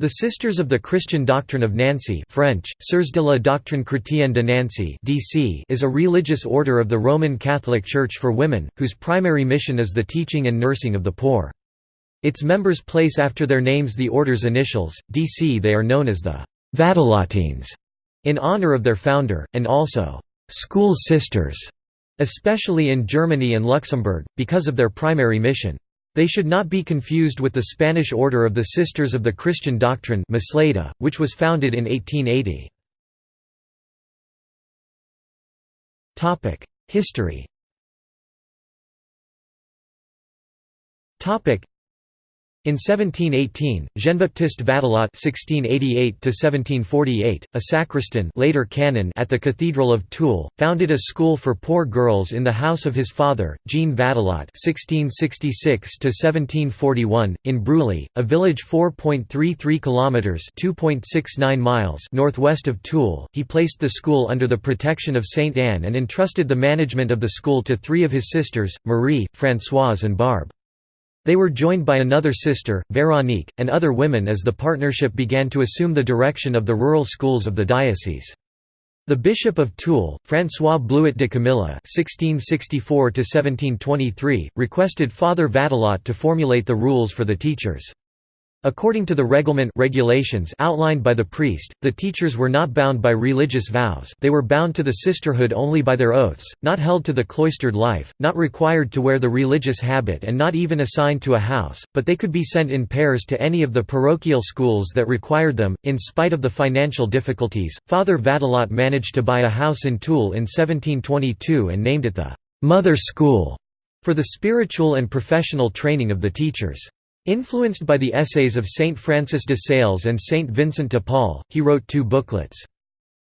The Sisters of the Christian Doctrine of Nancy French, Sœurs de la Doctrine Chrétienne de Nancy DC is a religious order of the Roman Catholic Church for women, whose primary mission is the teaching and nursing of the poor. Its members place after their names the order's initials, DC they are known as the Vatelotines, in honor of their founder, and also «school sisters», especially in Germany and Luxembourg, because of their primary mission. They should not be confused with the Spanish Order of the Sisters of the Christian Doctrine which was founded in 1880. History in 1718, Jean-Baptiste Vatelot (1688–1748), a sacristan, later canon at the Cathedral of Toul, founded a school for poor girls in the house of his father, Jean Vatelot (1666–1741), in Bruley, a village 4.33 kilometers (2.69 miles) northwest of Toul. He placed the school under the protection of Saint Anne and entrusted the management of the school to three of his sisters, Marie, Françoise, and Barbe. They were joined by another sister, Véronique, and other women as the partnership began to assume the direction of the rural schools of the diocese. The Bishop of Toul, François Blouet de Camilly (1664–1723), requested Father Vatelot to formulate the rules for the teachers. According to the reglement regulations outlined by the priest, the teachers were not bound by religious vows they were bound to the sisterhood only by their oaths, not held to the cloistered life, not required to wear the religious habit and not even assigned to a house, but they could be sent in pairs to any of the parochial schools that required them. In spite of the financial difficulties, Father Vatelot managed to buy a house in Toul in 1722 and named it the «Mother School» for the spiritual and professional training of the teachers. Influenced by the essays of Saint Francis de Sales and Saint Vincent de Paul, he wrote two booklets.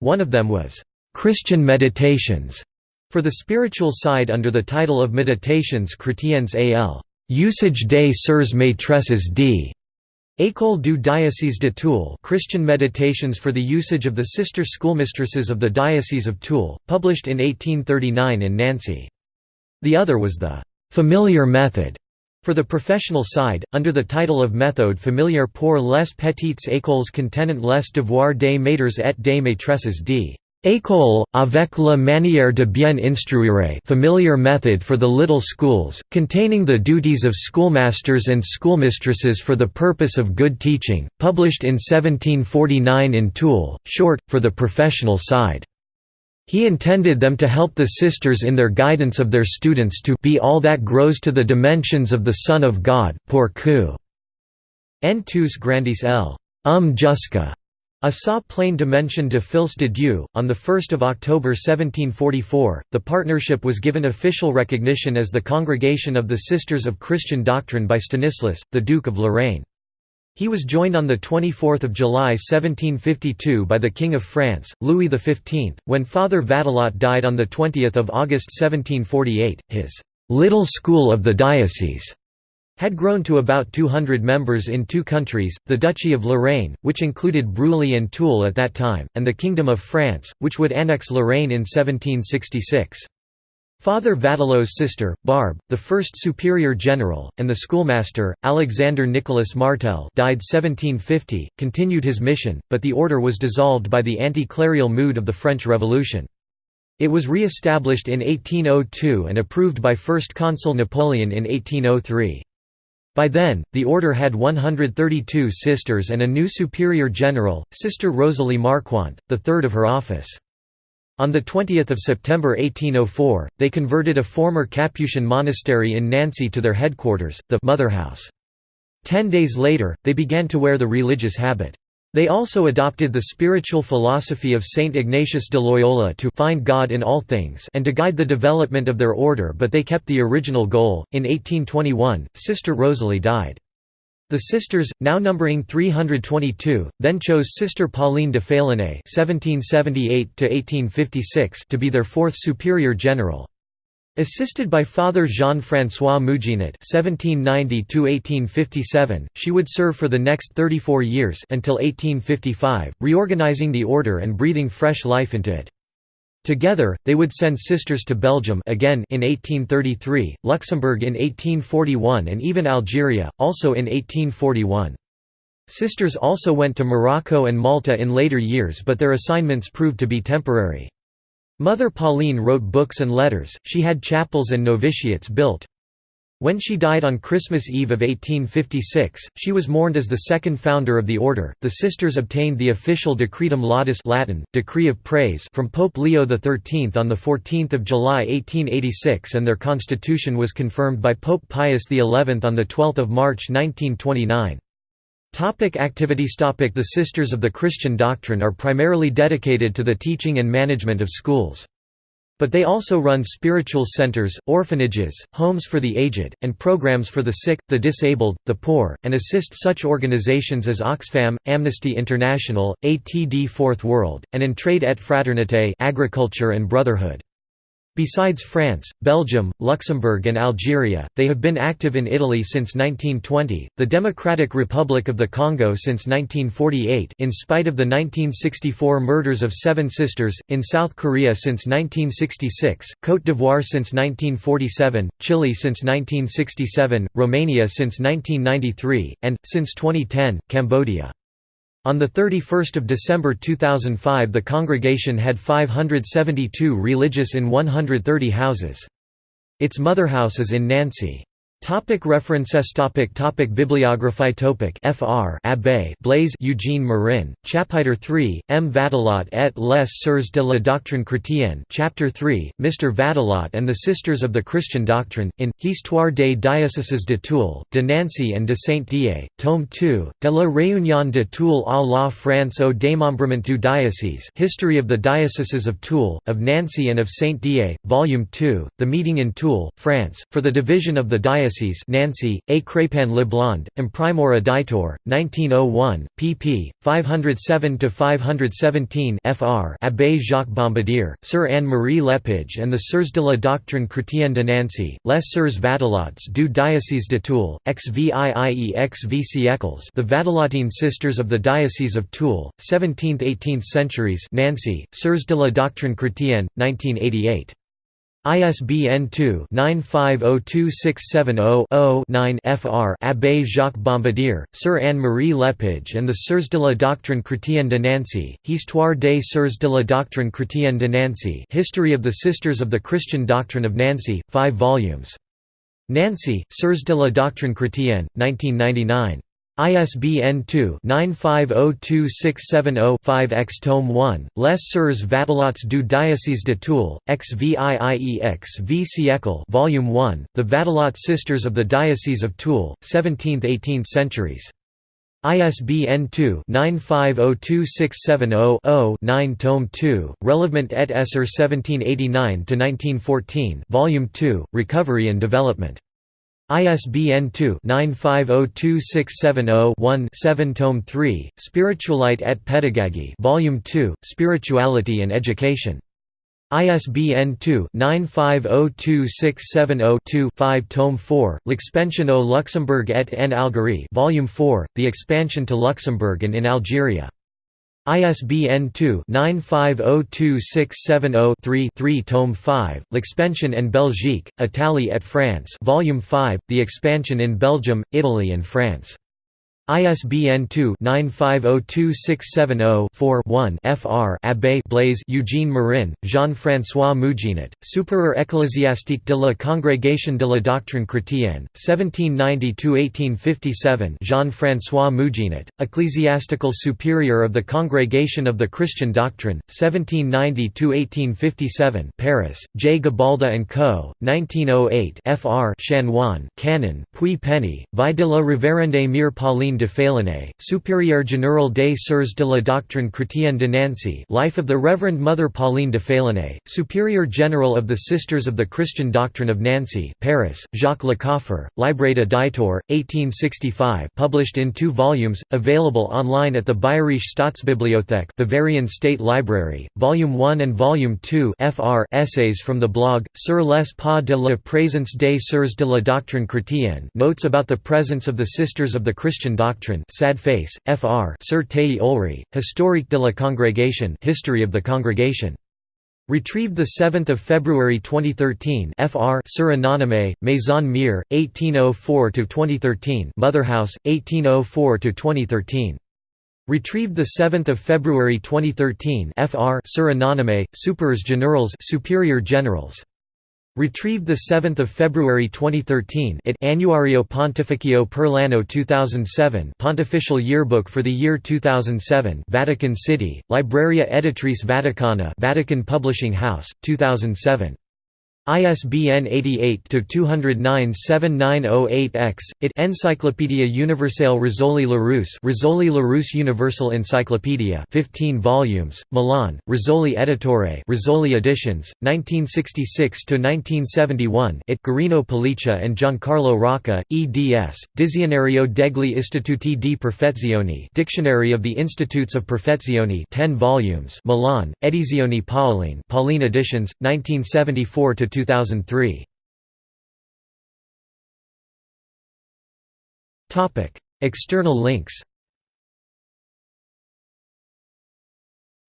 One of them was, "'Christian Meditations' for the spiritual side under the title of Meditations chrétiennes al. Usage des Sœurs Maîtresses d. École du Diocèse de Toul Christian Meditations for the Usage of the Sister Schoolmistresses of the Diocese of Toul, published in 1839 in Nancy. The other was the "'Familiar Method' For the professional side, under the title of Méthode familière pour les petites écoles contenant les devoirs des maîtres et des maîtresses d. École, avec la manière de bien instruire familiar method for the little schools, containing the duties of schoolmasters and schoolmistresses for the purpose of good teaching, published in 1749 in Toul, short, for the professional side. He intended them to help the sisters in their guidance of their students to be all that grows to the dimensions of the Son of God en tous grandis el. Um jusqu'à a sa pleine dimension de fils de Dieu. On 1 October 1744, the partnership was given official recognition as the Congregation of the Sisters of Christian Doctrine by Stanislas, the Duke of Lorraine. He was joined on 24 July 1752 by the King of France, Louis XV, when Father Vatelot died on 20 August 1748. His «little school of the diocese» had grown to about 200 members in two countries, the Duchy of Lorraine, which included Bruley and Toul at that time, and the Kingdom of France, which would annex Lorraine in 1766. Father Vatelot's sister, Barbe, the first superior general, and the schoolmaster, Alexander Nicholas Martel died 1750, continued his mission, but the order was dissolved by the anti-clerical mood of the French Revolution. It was re-established in 1802 and approved by First Consul Napoleon in 1803. By then, the order had 132 sisters and a new superior general, Sister Rosalie Marquant, the third of her office. On 20 September 1804, they converted a former Capuchin monastery in Nancy to their headquarters, the Motherhouse. Ten days later, they began to wear the religious habit. They also adopted the spiritual philosophy of Saint Ignatius de Loyola to find God in all things and to guide the development of their order but they kept the original goal. In 1821, Sister Rosalie died. The sisters, now numbering 322, then chose Sister Pauline de Failonné to be their fourth superior general. Assisted by Father Jean-François Mouginet (1790–1857), she would serve for the next 34 years until 1855, reorganizing the order and breathing fresh life into it. Together, they would send sisters to Belgium again in 1833, Luxembourg in 1841 and even Algeria, also in 1841. Sisters also went to Morocco and Malta in later years but their assignments proved to be temporary. Mother Pauline wrote books and letters, she had chapels and novitiates built. When she died on Christmas Eve of 1856, she was mourned as the second founder of the order. The sisters obtained the official Decretum Laudis Latin, decree of praise from Pope Leo XIII on 14 July 1886 and their constitution was confirmed by Pope Pius XI on 12 March 1929. Topic activities topic The Sisters of the Christian Doctrine are primarily dedicated to the teaching and management of schools. But they also run spiritual centers, orphanages, homes for the aged, and programs for the sick, the disabled, the poor, and assist such organizations as Oxfam, Amnesty International, ATD Fourth World, and Entraide et Fraternité agriculture and brotherhood. Besides France, Belgium, Luxembourg and Algeria, they have been active in Italy since 1920, the Democratic Republic of the Congo since 1948 in spite of the 1964 murders of seven sisters, in South Korea since 1966, Côte d'Ivoire since 1947, Chile since 1967, Romania since 1993, and, since 2010, Cambodia. On 31 December 2005 the congregation had 572 religious in 130 houses. Its motherhouse is in Nancy. Topic references topic topic Bibliography topic Fr. Abbé Blaise Eugene Marin, Chapitre 3, M. Vatelot et les Sœurs de la Doctrine Chrétienne Chapter 3, Mr. Vatelot and the Sisters of the Christian Doctrine, in, Histoire des diocèses de Toul, de Nancy and de Saint-Dié, Tome 2, de la Réunion de Toul à la France au démembrement du diocèse History of the Dioceses of Toul, of Nancy and of Saint-Dié, Volume 2, The Meeting in Toul, France, for the division of the diocese Diocese Nancy, A. Crépin Le Blond, Imprimeur Editor, 1901, pp. 507–517 fr. Abbé Jacques Bombardier, Sir Anne-Marie Lepage and the Sœurs de la Doctrine Chrétienne de Nancy, Les Sœurs Vatelots du Diocèse de Toul, XVIIE XV siècles The Vatelotine Sisters of the Diocese of Toul, 17th–18th centuries Nancy, Sœurs de la Doctrine Chrétienne, 1988. ISBN 2-95026700-9 fr. Abbé Jacques Bombardier, Sir Anne-Marie Lepage and the Sœurs de la Doctrine Chrétienne de Nancy, Histoire des Sœurs de la Doctrine Chrétienne de Nancy History of the Sisters of the Christian Doctrine of Nancy, 5 volumes. Nancy, Sœurs de la Doctrine Chrétienne, 1999. ISBN 2-95026705-X Tome 1, Les Sœurs Vatelots du Diocèse de Toul, XVIIEX V siècle Volume 1, The Vatelot Sisters of the Diocese of Toul, 17th–18th centuries. ISBN 2-95026700-9 Tome 2, Relevant et Esser 1789–1914 Volume 2, Recovery and Development. ISBN 2-95026701-7 Tome 3, Spiritualite et Pedagogie Volume 2, Spirituality and Education. ISBN 2-95026702-5 Tome 4, L'Expansion au Luxembourg et en Algérie Volume 4, The Expansion to Luxembourg and in Algeria. ISBN 2-95026703-3 Tome 5, L'Expansion en Belgique, Italie et France Volume 5, The Expansion in Belgium, Italy and France. ISBN 2-95026704-1 fr. Abbé Blaise Eugene Marin, Jean-François Mouginet, Supérieur ecclésiastique de la Congrégation de la Doctrine Chrétienne, 1790–1857 Jean-François Mouginet, Ecclesiastical Superior of the Congregation of the Christian Doctrine, 1790–1857 Paris, J. Gabalda & Co., 1908 fr. Chanoine, Canon, Puy Penny, Vie de la Révérende Mère Pauline de Félinet, Supérieur général des Sœurs de la Doctrine Chrétienne de Nancy Life of the Reverend Mother Pauline de Félinet, Superior General of the Sisters of the Christian Doctrine of Nancy Paris, Jacques Lecoffre, Libreta Ditor, 1865 published in two volumes, available online at the Bayerische Staatsbibliothek Bavarian State Library, Volume 1 and Volume 2 fr. Essays from the blog, Sur les pas de la présence des Sœurs de la Doctrine Chrétienne Notes about the presence of the Sisters of the Christian Doctrine Doctrine Sad Face, Fr. Sir Tayi Olri, Historique de la Congrégation History of the Congregation. Retrieved 7 February 2013 Fr. Sur Anonyme, Maison Mire, 1804–2013 Motherhouse, 1804–2013. Retrieved 7 February 2013 Fr. Sur Anonyme, Supers Generals Superior Generals. Retrieved 7 February 2013 it Annuario Pontificio per l'anno 2007 Pontificial Yearbook for the year 2007 Vatican City, Libreria Editrice Vaticana Vatican Publishing House, 2007 ISBN 88-209-7908-X, it Encyclopedia Universelle Rizzoli Larousse Rizzoli Larousse Universal Encyclopedia 15 volumes, Milan, Rizzoli Editore Rizzoli Editions, 1966–1971 it Guarino Pelliccia and Giancarlo Rocca, eds, Dizionario degli Istituti di Perfezione Dictionary of the Institutes of Perfezione 10 volumes Milan, Edizioni Paoline Pauline Editions, 1974 to 2003. Topic: External links.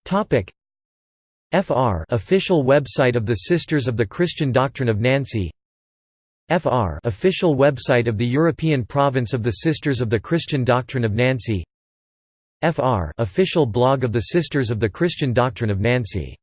Topic: FR official website of the Sisters of the Christian Doctrine of Nancy. FR official website of the European Province of the Sisters of the Christian Doctrine of Nancy. FR official blog of the Sisters of the Christian Doctrine of Nancy